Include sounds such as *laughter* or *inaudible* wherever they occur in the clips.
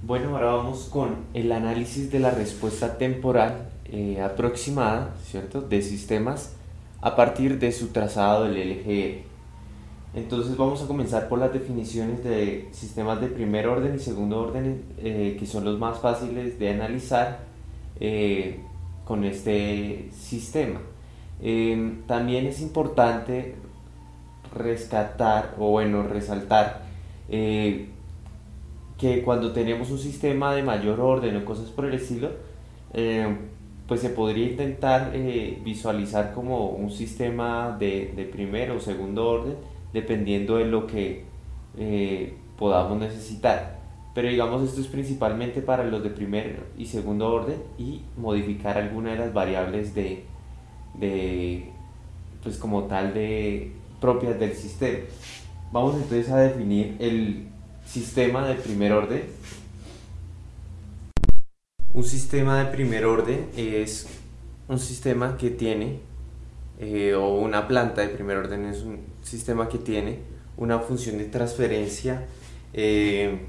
Bueno, ahora vamos con el análisis de la respuesta temporal eh, aproximada, ¿cierto?, de sistemas a partir de su trazado del LGR. Entonces vamos a comenzar por las definiciones de sistemas de primer orden y segundo orden, eh, que son los más fáciles de analizar eh, con este sistema. Em, también es importante rescatar, o bueno, resaltar, que cuando tenemos un sistema de mayor orden o cosas por el estilo, eh, pues se podría intentar eh, visualizar como un sistema de, de, primero o segundo orden, dependiendo de lo que eh, podamos necesitar. Pero digamos esto es principalmente para los de primer y segundo orden y modificar alguna de las variables de, de pues como tal de propias del sistema. Vamos entonces a definir el Sistema de primer orden. Un sistema de primer orden es un sistema que tiene, eh, o una planta de primer orden es un sistema que tiene una función de transferencia eh,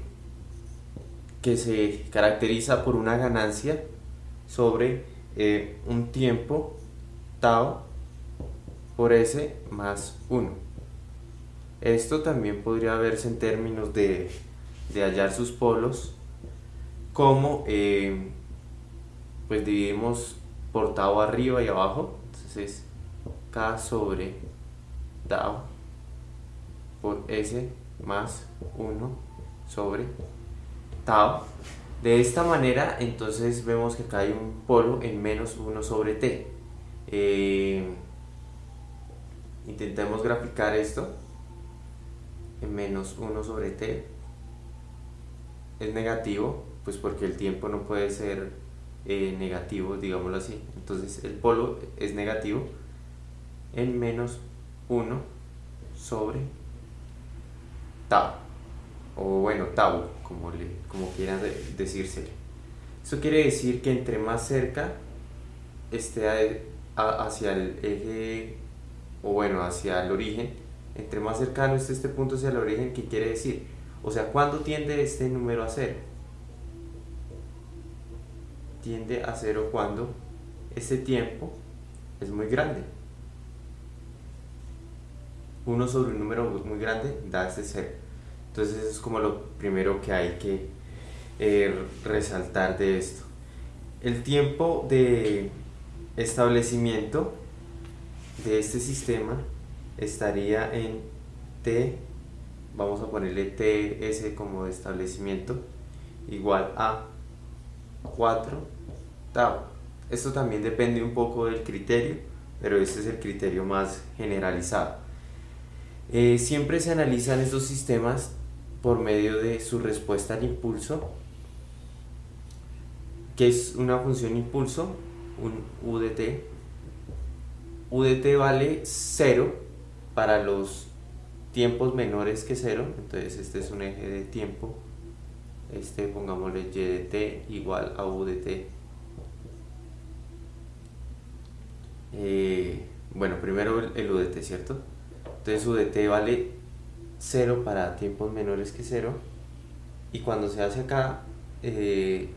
que se caracteriza por una ganancia sobre eh, un tiempo tau por s más 1. Esto también podría verse en términos de, hallar sus polos, como eh, pues dividimos por tau arriba y abajo, entonces K sobre tau por S más 1 sobre tau. De esta manera, entonces vemos que acá hay un polo en menos 1 sobre t. Eh, intentemos graficar esto menos 1 sobre t es negativo, pues porque el tiempo no puede ser eh, negativo, digámoslo así. Entonces el polo es negativo en menos 1 sobre tau, o bueno, tau, como, le, como quieran decirse. Eso quiere decir que entre más cerca esté hacia el eje, o bueno, hacia el origen, entre más cercano esté este punto hacia el origen, ¿qué quiere decir? O sea, ¿cuándo tiende este número a cero? Tiende a cero cuando este tiempo es muy grande. Uno sobre un número muy grande da este cero. Entonces eso es como lo primero que hay que eh, resaltar de esto. El tiempo de establecimiento de este sistema estaría en T, vamos a ponerle TS como establecimiento, igual a 4 tau. Esto también depende un poco del criterio, pero este es el criterio más generalizado. Eh, siempre se analizan estos sistemas por medio de su respuesta al impulso, que es una función impulso, un UDT. UDT vale 0 para los tiempos menores que 0, entonces este es un eje de tiempo, este pongámosle y de t igual a u de t. Eh, bueno, primero el, u de t, ¿cierto? Entonces u de t vale 0 para tiempos menores que 0 y cuando se hace acá 0, eh,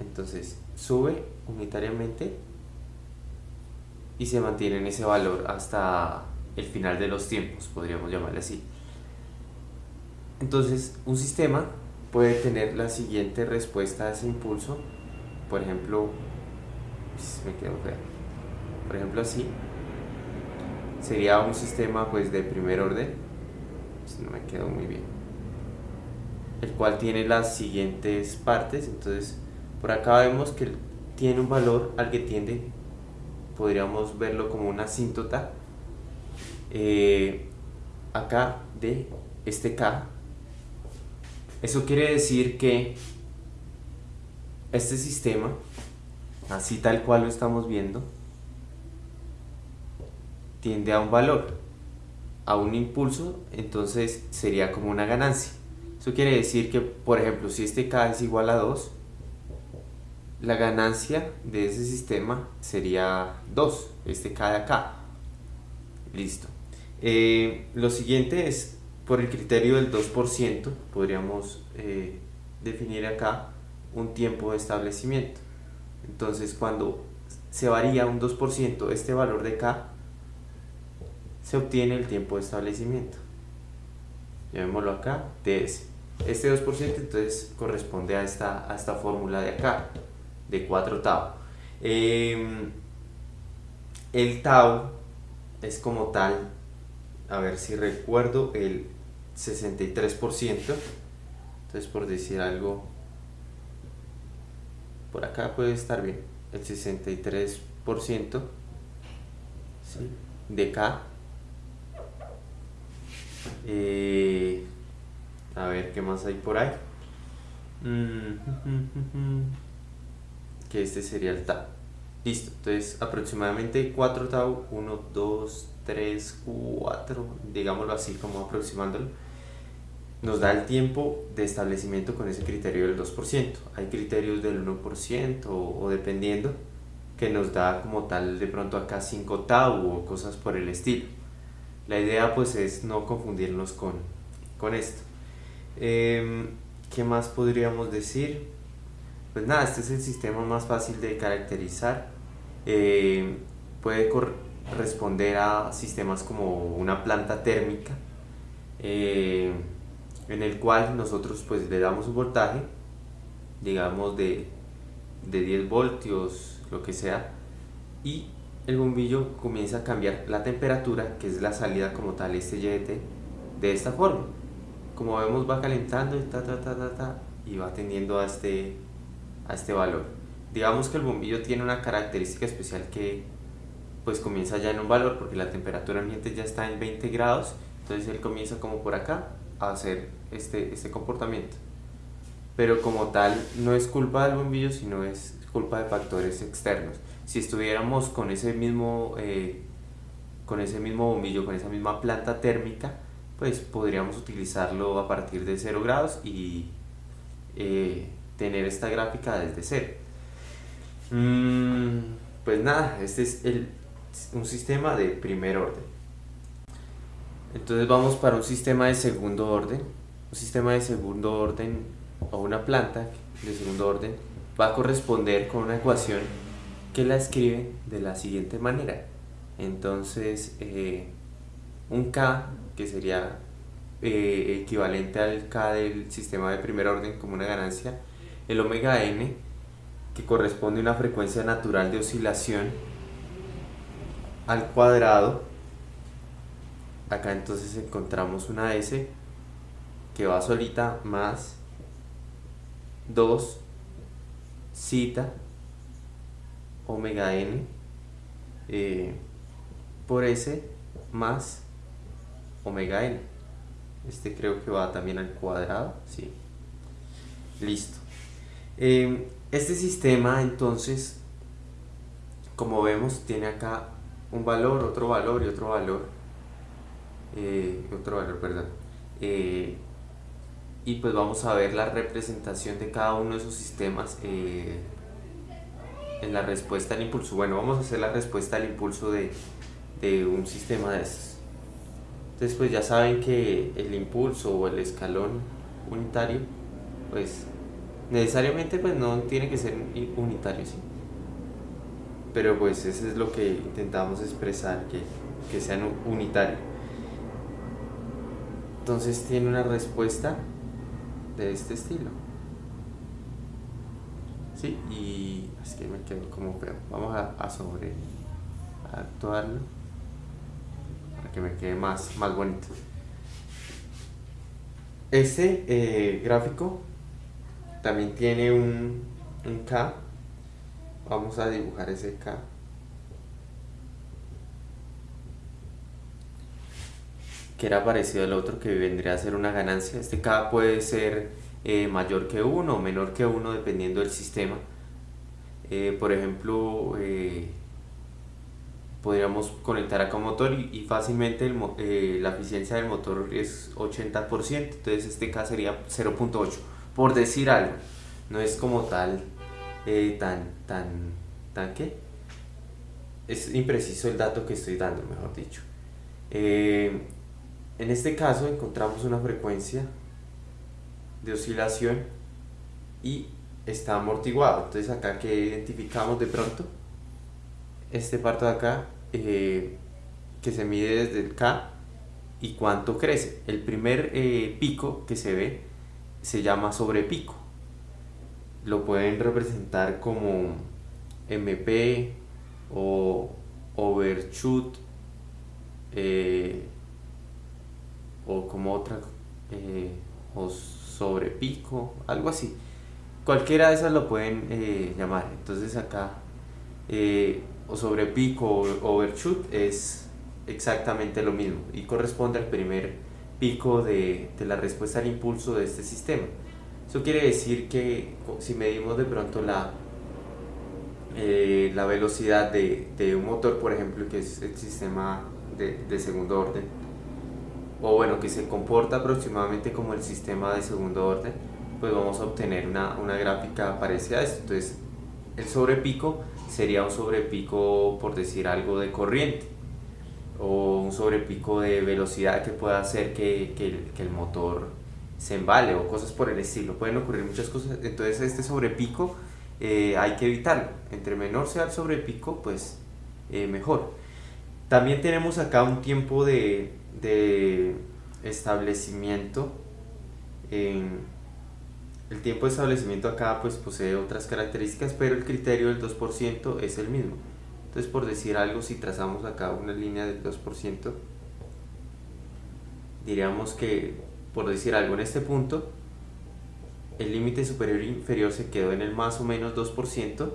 entonces sube unitariamente y se mantiene en ese valor hasta el final de los tiempos, podríamos llamarle así. Entonces, un sistema puede tener la siguiente respuesta a ese impulso, por ejemplo, me quedo feo, por ejemplo así, sería un sistema pues de primer orden, pues, no me quedó muy bien, el cual tiene las siguientes partes, entonces por acá vemos que tiene un valor al que tiende podríamos verlo como una asíntota eh, acá de este K. Eso quiere decir que este sistema, así tal cual lo estamos viendo, tiende a un valor, a un impulso, entonces sería como una ganancia. Eso quiere decir que, por ejemplo, si este K es igual a 2, la ganancia de ese sistema sería 2, este K de acá. Listo. Eh, lo siguiente es por el criterio del 2% podríamos eh, definir acá un tiempo de establecimiento. Entonces cuando se varía un 2% este valor de K, se obtiene el tiempo de establecimiento. Llamémoslo acá, ds. Este 2% entonces corresponde a esta, a esta fórmula de acá, de 4 tau. Em, el tau es como tal, a ver si recuerdo, el 63%. Entonces por decir algo, por acá puede estar bien, el 63% de K. Eh, a ver qué más hay por ahí. *laughs* Que este sería el tau. Listo, entonces aproximadamente 4 tau, 1, 2, 3, 4, digámoslo así como aproximándolo, nos da el tiempo de establecimiento con ese criterio del 2%. Hay criterios del 1% o, dependiendo que nos da como tal de pronto acá 5 tau o cosas por el estilo. La idea pues es no confundirnos con, con esto. Em, ¿Qué más podríamos decir? Pues nada, este es el sistema más fácil de caracterizar. Eh, puede responder a sistemas como una planta térmica. Eh, en el cual nosotros pues le damos un voltaje, digamos de, de 10 voltios, lo que sea, y el bombillo comienza a cambiar la temperatura, que es la salida como tal, este YT, de esta forma. Como vemos va calentando y, ta, ta, ta, y va tendiendo a este, a este valor. Digamos que el bombillo tiene una característica especial que pues comienza ya en un valor porque la temperatura ambiente ya está en 20 grados, entonces él comienza como por acá hacer este, este comportamiento. Pero como tal, no es culpa del bombillo, sino es culpa de factores externos. Si estuviéramos con ese mismo, eh, con ese mismo bombillo, con esa misma planta térmica, pues podríamos utilizarlo a partir de 0 grados y eh, tener esta gráfica desde cero. Mm, pues nada, este es el, un sistema de primer orden. Entonces vamos para un sistema de segundo orden. Un sistema de segundo orden o una planta de segundo orden va a corresponder con una ecuación que la escribe de la siguiente manera. Entonces, eh, un K, que sería eh, equivalente al K del sistema de primer orden como una ganancia, el omega n, que corresponde a una frecuencia natural de oscilación al cuadrado. Acá entonces encontramos una S que va solita más 2 cita omega n eh, por S más omega n. Este creo que va también al cuadrado sí. Listo em, este sistema entonces como vemos tiene acá un valor otro valor y otro valor eh, otro valor, perdón. Eh, y pues vamos a ver la representación de cada uno de esos sistemas eh, en la respuesta al impulso. Bueno, vamos a hacer la respuesta al impulso de, de un sistema de estos. Entonces pues ya saben que el impulso o el escalón unitario, pues necesariamente pues no tiene que ser unitario, ¿sí? Pero pues eso es lo que intentamos expresar, que, que sean unitarios. Entonces tiene una respuesta de este estilo. Sí, y es que me quedo como feo. Vamos a, sobre actuarlo para que me quede más, más bonito. Este eh, gráfico también tiene un, un K. Vamos a dibujar ese K. que era parecido al otro que vendría a ser una ganancia. Este K puede ser eh, mayor que 1 o menor que 1 dependiendo del sistema. Eh, por ejemplo, eh, podríamos conectar acá un motor y, fácilmente la eficiencia del motor es 80%, entonces este K sería 0.8, por decir algo. No es como tal, tan, tan, tan qué. Es impreciso el dato que estoy dando, mejor dicho. En este caso encontramos una frecuencia de oscilación y está amortiguado. Entonces acá que identificamos de pronto, este parto de acá eh, que se mide desde el K y cuánto crece. El primer eh, pico que se ve se llama sobrepico. Lo pueden representar como MP o overshoot eh, o como otra o sobrepico, algo así. Cualquiera de esas lo pueden llamar. Entonces acá o sobre pico o overshoot es exactamente lo mismo y corresponde al primer pico de, la respuesta al impulso de este sistema. Eso quiere decir que si medimos de pronto la, eh, la velocidad de, un motor, por ejemplo, que es el sistema de, segundo orden, o bueno, que se comporta aproximadamente como el sistema de segundo orden, pues vamos a obtener una, una gráfica parecida a esto. Entonces, el sobrepico sería un sobrepico, por decir algo, de corriente o un sobrepico de velocidad que pueda hacer que, que, el, motor se embale o cosas por el estilo. Pueden ocurrir muchas cosas, entonces este sobrepico eh, hay que evitarlo. Entre menor sea el sobrepico, pues eh, mejor. También tenemos acá un tiempo de, de establecimiento en el tiempo de establecimiento acá pues posee otras características, pero el criterio del 2% es el mismo. Entonces por decir algo, si trazamos acá una línea del 2%, diríamos que, por decir algo en este punto, el límite superior e inferior se quedó en el más o menos 2%,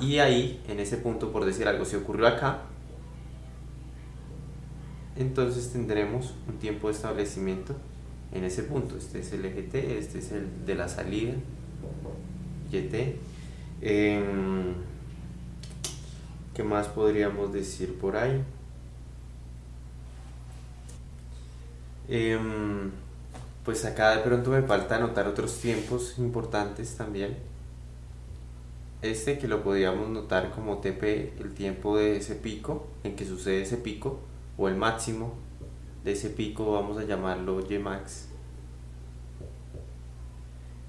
y ahí, en ese punto, por decir algo, si ocurrió acá, entonces tendremos un tiempo de establecimiento en ese punto. Este es el eje T, este es el de la salida, YT. Em, ¿Qué más podríamos decir por ahí? Em, pues acá de pronto me falta anotar otros tiempos importantes también. Este que lo podríamos notar como TP, el tiempo de ese pico, en que sucede ese pico, o el máximo de ese pico vamos a llamarlo Ymax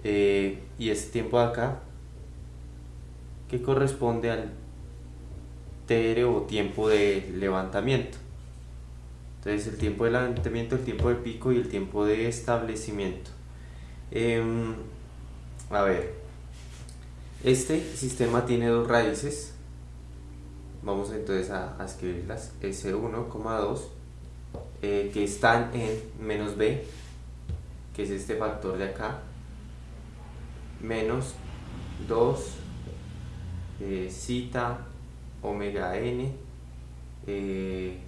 eh, y ese tiempo de acá que corresponde al o tiempo de levantamiento. Entonces el tiempo de levantamiento, el tiempo de pico y el tiempo de establecimiento. Em, a ver este sistema tiene dos raíces. Vamos entonces a, a escribirlas. S1,2 eh, que están en menos b, que es este factor de acá, menos 2 eh, cita omega n eh,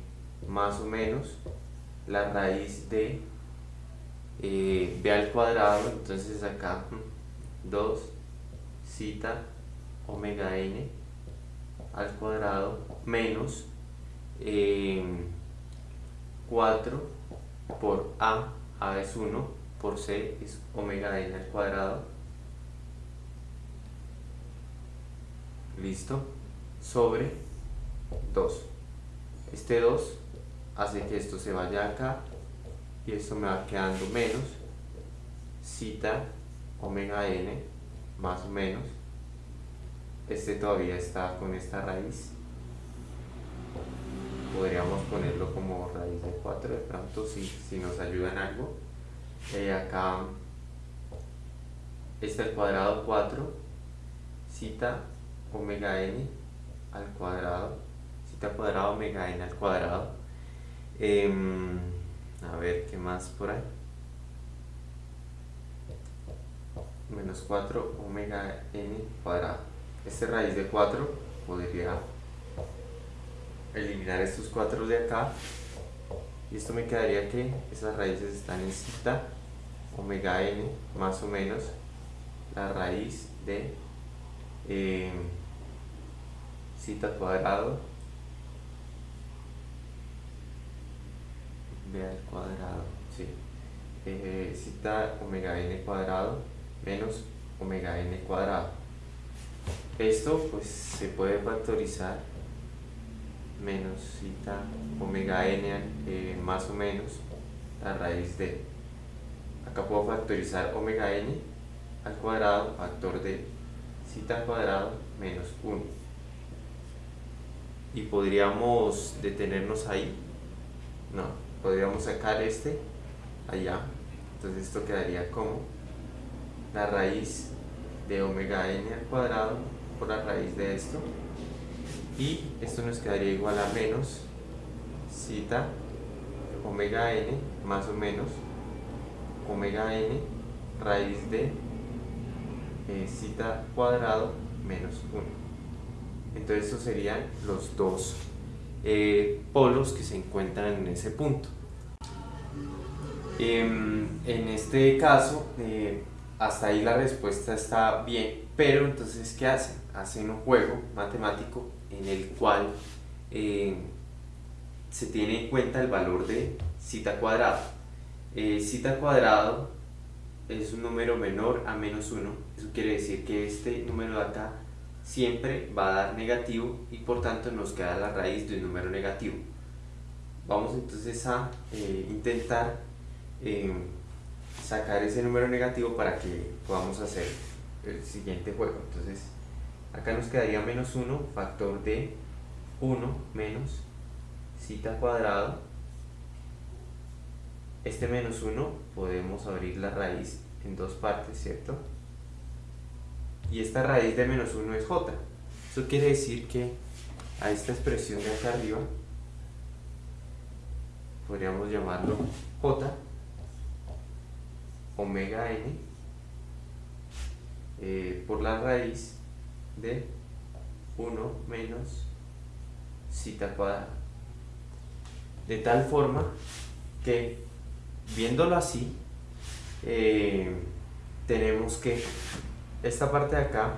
más o menos la raíz de b al cuadrado, entonces acá 2 cita omega n al cuadrado menos 4 por A, A es 1, por C es omega n al cuadrado. Listo. Sobre 2. Este 2 hace que esto se vaya acá y esto me va quedando menos cita omega n más o menos. Este todavía está con esta raíz podríamos ponerlo como raíz de 4 de pronto si, si nos ayuda en algo eh, acá este al cuadrado 4 cita omega n al cuadrado. Cita cuadrado omega n al cuadrado. Em, a ver qué más por ahí menos 4 omega n cuadrado. Este raíz de 4 podría eliminar estos cuatro de acá. Y esto me quedaría que esas raíces están en cita omega n más o menos la raíz de eh, cita cuadrado b al cuadrado sí. Eh, cita omega n cuadrado menos omega n cuadrado. Esto pues se puede factorizar menos cita omega n eh, más o menos la raíz de. Acá puedo factorizar omega n al cuadrado factor de cita al cuadrado menos 1 y podríamos detenernos ahí. No, podríamos sacar este allá. Entonces esto quedaría como la raíz de omega n al cuadrado por la raíz de esto. Y esto nos quedaría igual a menos cita omega n más o menos omega n raíz de eh, cita cuadrado menos 1 entonces estos serían los dos eh, polos que se encuentran en ese punto em, en este caso eh, hasta ahí la respuesta está bien pero entonces ¿qué hacen? hacen un juego matemático en el cual eh, se tiene en cuenta el valor de cita cuadrado. Cita cuadrado es un número menor a menos 1, eso quiere decir que este número de acá siempre va a dar negativo y por tanto nos queda la raíz de un número negativo. Vamos entonces a eh, intentar sacar ese número negativo para que podamos hacer el siguiente juego. Entonces acá nos quedaría menos 1 factor de 1 menos cita cuadrado este menos 1 podemos abrir la raíz en dos partes, ¿cierto? Y esta raíz de menos 1 es j eso quiere decir que a esta expresión de acá arriba podríamos llamarlo j omega n eh, por la raíz de 1 menos cita cuadrada. De tal forma que, viéndolo así, eh, tenemos que esta parte de acá,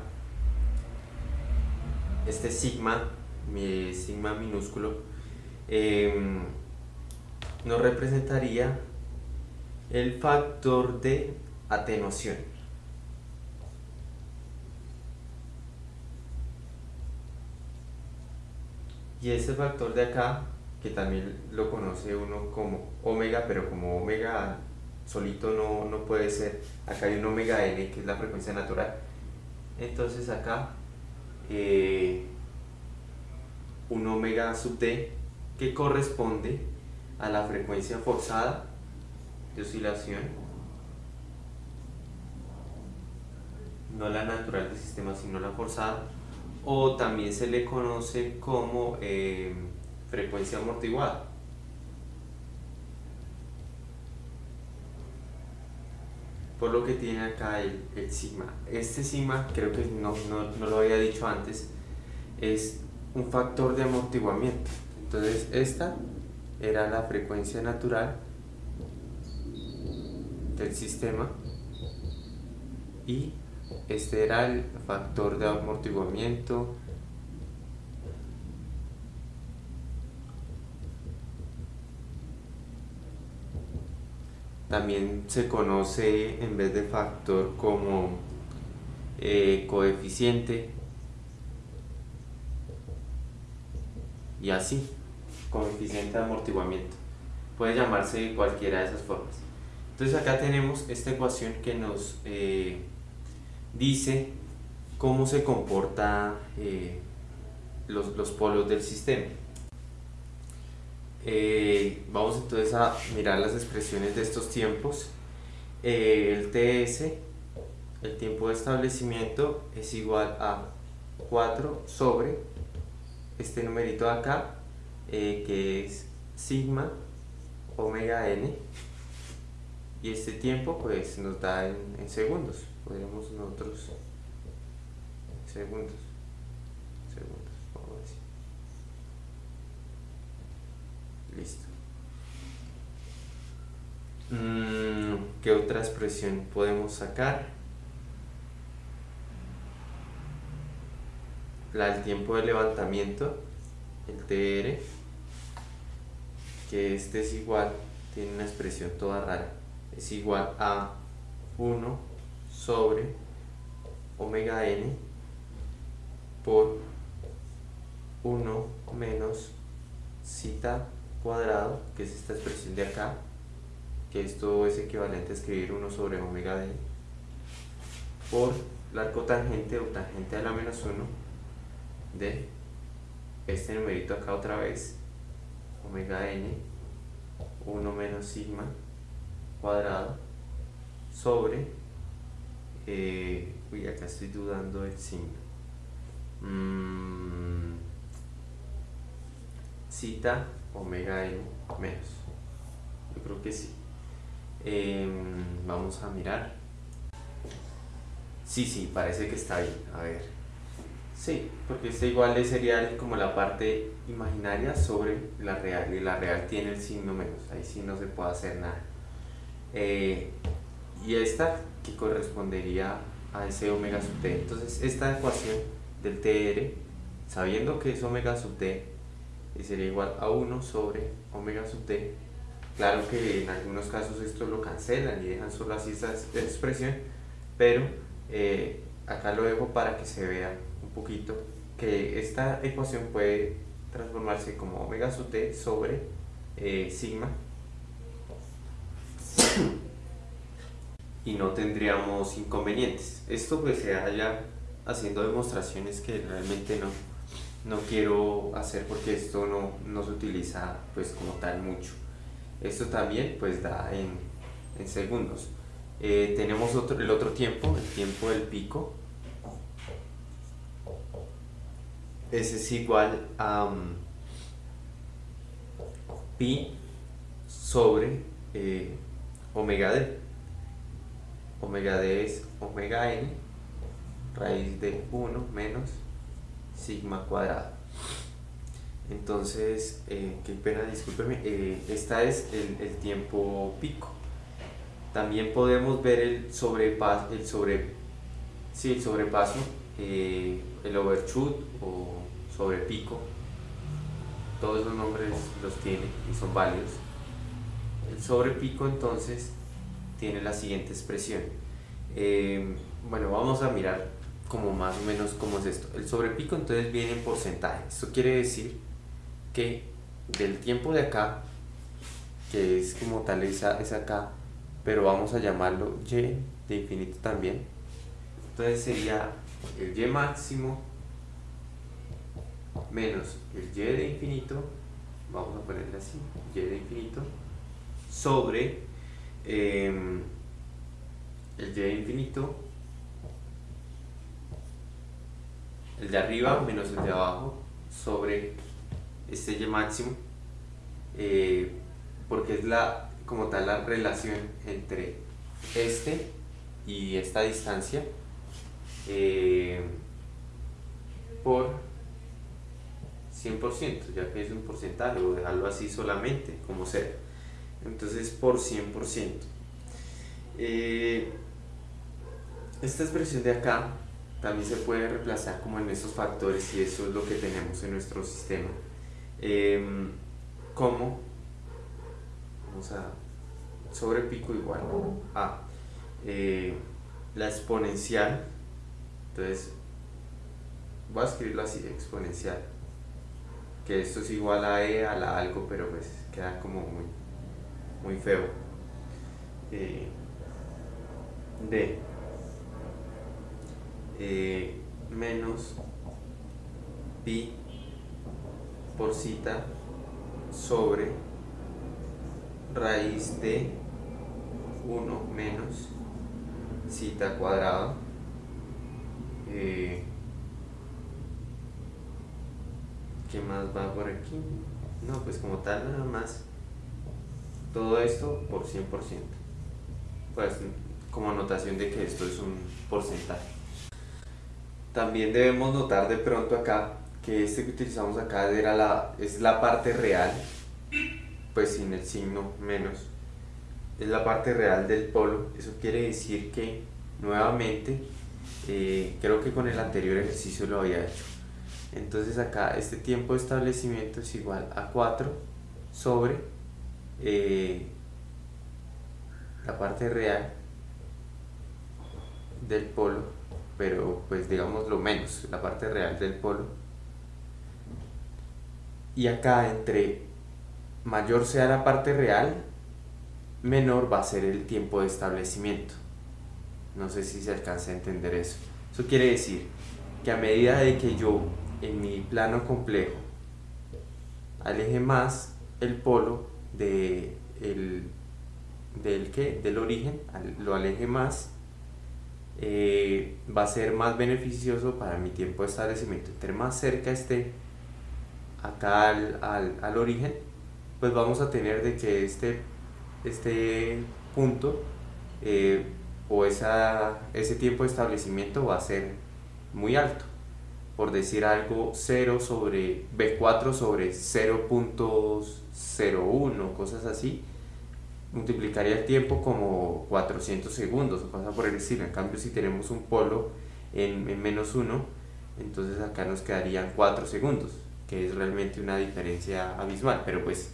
este sigma, mi sigma minúsculo, em, nos representaría el factor de atenuación. y este factor de acá que también lo conoce uno como omega pero como omega solito no, puede ser acá hay un omega n que es la frecuencia natural entonces acá eh, un omega sub d que corresponde a la frecuencia forzada de oscilación no la natural del sistema sino la forzada o también se le conoce como eh, frecuencia amortiguada. Por lo que tiene acá el, sigma. Este sigma, creo que no, lo había dicho antes, es un factor de amortiguamiento. Entonces esta era la frecuencia natural del sistema y este era el factor de amortiguamiento también se conoce en vez de factor como eh, coeficiente. Y así coeficiente de amortiguamiento. Puede llamarse cualquiera de esas formas. Entonces acá tenemos esta ecuación que nos eh, dice cómo se comporta eh, los, los, polos del sistema. Eh, vamos entonces a mirar las expresiones de estos tiempos. Eh, el TS, el tiempo de establecimiento, es igual a 4 sobre este numerito de acá, que es sigma omega n, y este tiempo pues nos da en segundos. Podríamos nosotros segundos segundos vamos a decir listo mm, ¿qué otra expresión podemos sacar? la del tiempo de levantamiento el TR que este es igual tiene una expresión toda rara es igual a 1 sobre omega n por 1 menos zeta cuadrado, que es esta expresión de acá, que esto es equivalente a escribir 1 sobre omega d, por la arcotangente o tangente a la menos 1 de este numerito acá otra vez, omega n, 1 menos sigma cuadrado, sobre, eh, uy, acá estoy dudando del signo, mm, cita omega n menos, yo creo que sí. Em, vamos a mirar. Sí, sí, parece que está bien. A ver. Sí, porque este igual sería como la parte imaginaria sobre la real y la real tiene el signo menos, ahí sí no se puede hacer nada. Eh, y esta que correspondería a ese omega sub t. Entonces esta ecuación del TR, sabiendo que es omega sub t, sería igual a 1 sobre omega sub t. Claro que en algunos casos esto lo cancelan y dejan solo así esta expresión, pero eh, acá lo dejo para que se vea un poquito que esta ecuación puede transformarse como omega sub t sobre eh, sigma. Y no tendríamos inconvenientes. Esto pues se haya haciendo demostraciones que realmente no, no quiero hacer porque esto no, no se utiliza pues como tal mucho. Esto también pues da en, en segundos. Eh, tenemos otro, el otro tiempo, el tiempo del pico. Ese es igual a um, pi sobre eh, omega d. Omega d es omega n raíz de 1 menos sigma cuadrado. Entonces, eh, qué pena, discúlpeme, eh, esta es el, tiempo pico. También podemos ver el sobrepaso, el sobre, sí, el sobrepaso, eh, el overshoot o sobrepico. Todos los nombres los tiene y son válidos. El sobrepico entonces tiene la siguiente expresión. bueno, vamos a mirar como más o menos cómo es esto. El sobrepico entonces viene en porcentaje. Esto quiere decir que del tiempo de acá, que es como tal esa, es acá, pero vamos a llamarlo y de infinito también. Entonces sería el y máximo menos el y de infinito, vamos a ponerle así, y de infinito, sobre em, el y de infinito, el de arriba menos el de abajo, sobre este y máximo eh, porque es la como tal la relación entre este y esta distancia eh, por 100% ya que es un porcentaje o dejarlo así solamente como sea. Entonces por 100% eh, esta expresión de acá también se puede reemplazar como en esos factores y eso es lo que tenemos en nuestro sistema. Eh, como vamos a sobre pico igual a eh, la exponencial entonces voy a escribirlo así exponencial que esto es igual a e a la algo pero pues queda como muy muy feo. Eh, de eh, menos pi por cita sobre raíz de 1 menos cita cuadrado eh, ¿qué más va por aquí? no pues como tal nada más. Todo esto por 100% pues como notación de que esto es un porcentaje también debemos notar de pronto acá que este que utilizamos acá era la, es la parte real, pues sin el signo menos, es la parte real del polo, eso quiere decir que nuevamente, eh, creo que con el anterior ejercicio lo había hecho, entonces acá este tiempo de establecimiento es igual a 4 sobre eh, la parte real del polo, pero pues digamos lo menos, la parte real del polo y acá entre mayor sea la parte real, menor va a ser el tiempo de establecimiento. No sé si se alcanza a entender eso. Eso quiere decir que a medida de que yo en mi plano complejo aleje más el polo de el, del, que del origen, lo aleje más, eh, va a ser más beneficioso para mi tiempo de establecimiento. Entre más cerca esté acá al, al, origen, pues vamos a tener de que este, este punto eh, o esa, ese tiempo de establecimiento va a ser muy alto. Por decir algo, 0 sobre B4 sobre 0.01, cosas así, multiplicaría el tiempo como 400 segundos o pasa por el estilo. En cambio, si tenemos un polo en, en menos 1, entonces acá nos quedarían 4 segundos, que es realmente una diferencia abismal. Pero pues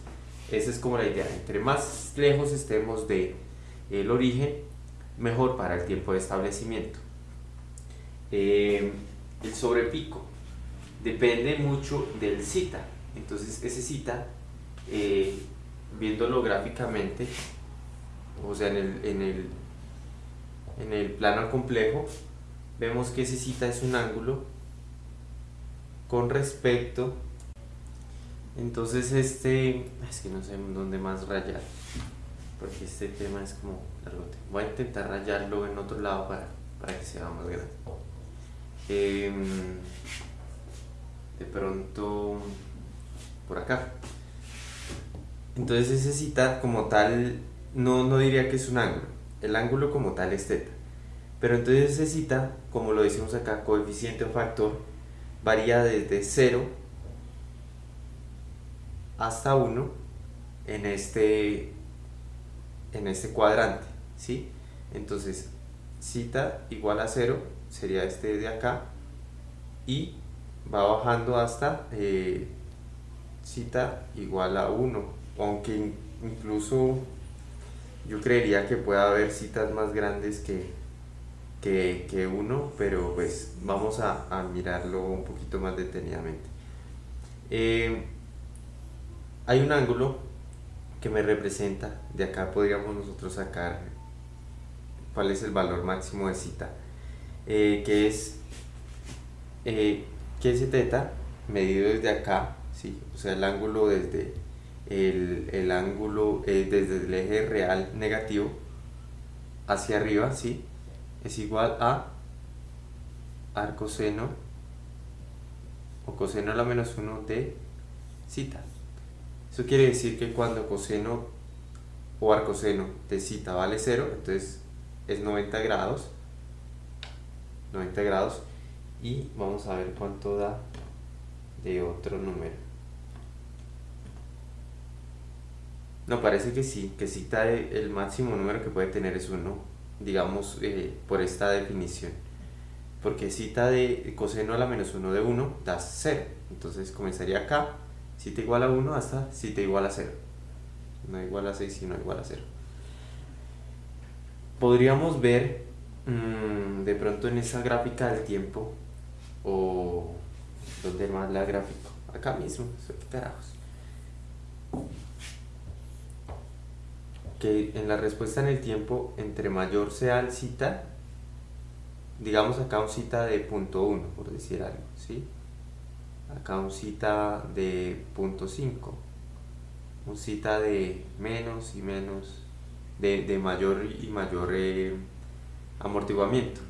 esa es como la idea. Entre más lejos estemos de el origen, mejor para el tiempo de establecimiento. Eh, el sobrepico depende mucho del cita. Entonces ese cita eh, viéndolo gráficamente, o sea, en el, en el, en el plano complejo, vemos que ese cita es un ángulo con respecto entonces este es que no sé dónde más rayar porque este tema es como largote. Voy a intentar rayarlo en otro lado para, para que sea más grande. Em, de pronto por acá entonces ese cita como tal no, no diría que es un ángulo. El ángulo como tal es θ. Pero entonces ese cita, como lo decimos acá, coeficiente o factor, varía desde 0 hasta 1 en este, en este cuadrante. ¿sí? Entonces, cita igual a 0 sería este de acá y va bajando hasta eh, cita igual a 1 aunque incluso yo creería que pueda haber citas más grandes que, que, uno, pero pues vamos a, mirarlo un poquito más detenidamente. Eh, hay un ángulo que me representa, de acá podríamos nosotros sacar cuál es el valor máximo de cita, eh, que es eh, que ese teta medido desde acá, ¿sí? o sea el ángulo desde el, el ángulo eh, desde el eje real negativo hacia arriba, ¿sí? Es igual a arcoseno o coseno a la menos 1 de cita. Eso quiere decir que cuando coseno o arcoseno de cita vale 0, entonces es 90 grados. 90 grados. Y vamos a ver cuánto da de otro número. No, parece que sí, que cita el máximo número que puede tener es 1, digamos, eh, por esta definición. Porque cita de coseno a la menos 1 de 1 da 0. Entonces comenzaría acá, cita igual a 1 hasta cita igual a 0. No igual a 6, sino igual a 0. Podríamos ver mm, de pronto en esa gráfica del tiempo, o donde más la gráfica, acá mismo, ¿qué carajos? Que en la respuesta en el tiempo, entre mayor sea el cita, digamos acá un cita de punto 1, por decir algo, ¿sí? Acá un cita de punto 5, un cita de menos y menos, de, mayor y mayor eh, amortiguamiento.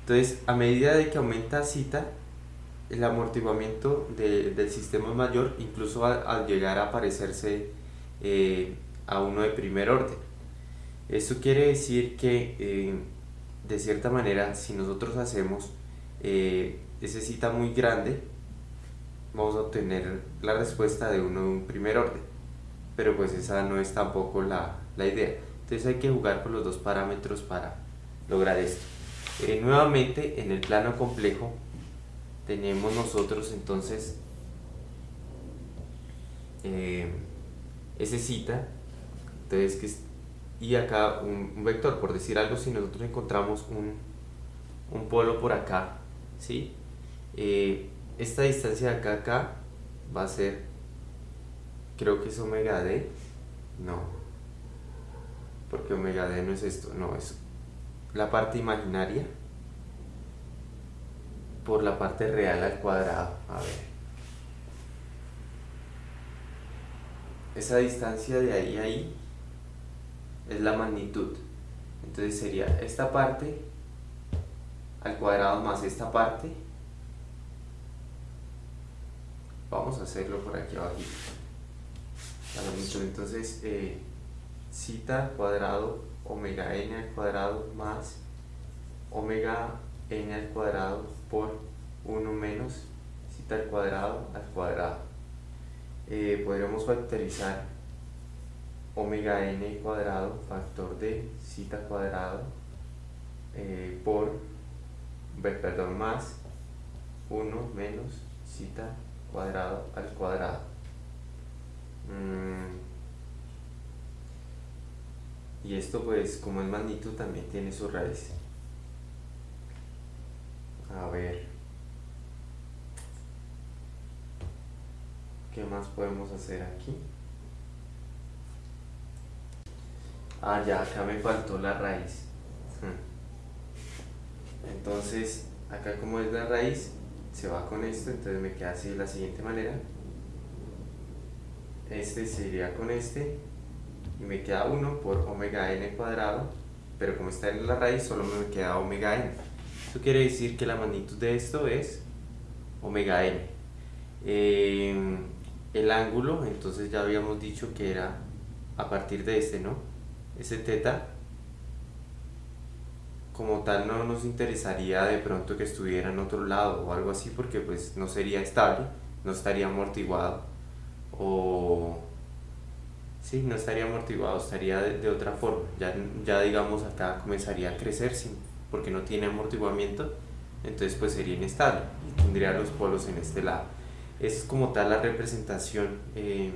Entonces, a medida de que aumenta cita, el amortiguamiento del sistema es mayor, incluso al, llegar a parecerse eh, a uno de primer orden. Esto quiere decir que eh, de cierta manera si nosotros hacemos eh, ese cita muy grande vamos a obtener la respuesta de uno de un primer orden. Pero pues esa no es tampoco la, la idea. Entonces hay que jugar con los dos parámetros para lograr esto. Eh, nuevamente en el plano complejo tenemos nosotros entonces ese cita entonces, y acá un, vector, por decir algo, si nosotros encontramos un, un polo por acá, ¿sí? Eh, esta distancia de acá acá va a ser creo que es omega d, no, porque omega d no es esto, no, es la parte imaginaria por la parte real al cuadrado, a ver. Esa distancia de ahí a ahí es la magnitud. Entonces sería esta parte al cuadrado más esta parte. Vamos a hacerlo por aquí abajo. Entonces, eh, cita al cuadrado omega n al cuadrado más omega n al cuadrado por 1 menos cita al cuadrado al cuadrado. Eh, podríamos factorizar omega n cuadrado factor de cita cuadrado eh, por perdón más 1 menos cita cuadrado al cuadrado mm. y esto pues como es magnitud también tiene su raíz a ver ¿qué más podemos hacer aquí? Ah, ya, acá me faltó la raíz. Entonces, acá como es la raíz, se va con esto, entonces me queda así de la siguiente manera. Este sería con este, y me queda 1 por omega n cuadrado, pero como está en la raíz, solo me queda omega n. Esto quiere decir que la magnitud de esto es omega n. Eh, el ángulo, entonces ya habíamos dicho que era a partir de este, ¿no? Ese teta como tal no nos interesaría de pronto que estuviera en otro lado o algo así porque pues no sería estable, no estaría amortiguado o sí, no estaría amortiguado, estaría de, otra forma, ya, ya digamos acá comenzaría a crecer porque no tiene amortiguamiento, entonces pues sería inestable y tendría los polos en este lado. Es como tal la representación eh,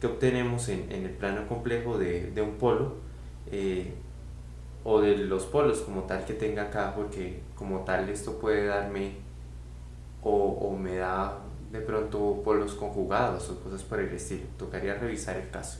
que obtenemos en, en, el plano complejo de, de un polo eh, o de los polos como tal que tenga acá, porque como tal esto puede darme o, o me da de pronto polos conjugados o cosas por el estilo. Tocaría revisar el caso.